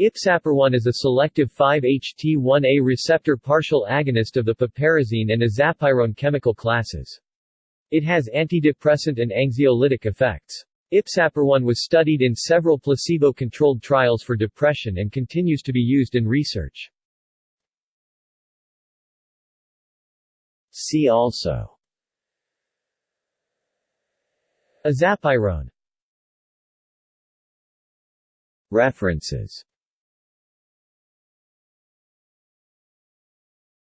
Ipsapirone is a selective 5-HT1A receptor partial agonist of the piperazine and azapirone chemical classes. It has antidepressant and anxiolytic effects. Ipsapirone was studied in several placebo-controlled trials for depression and continues to be used in research. See also Azapirone References